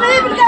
believe in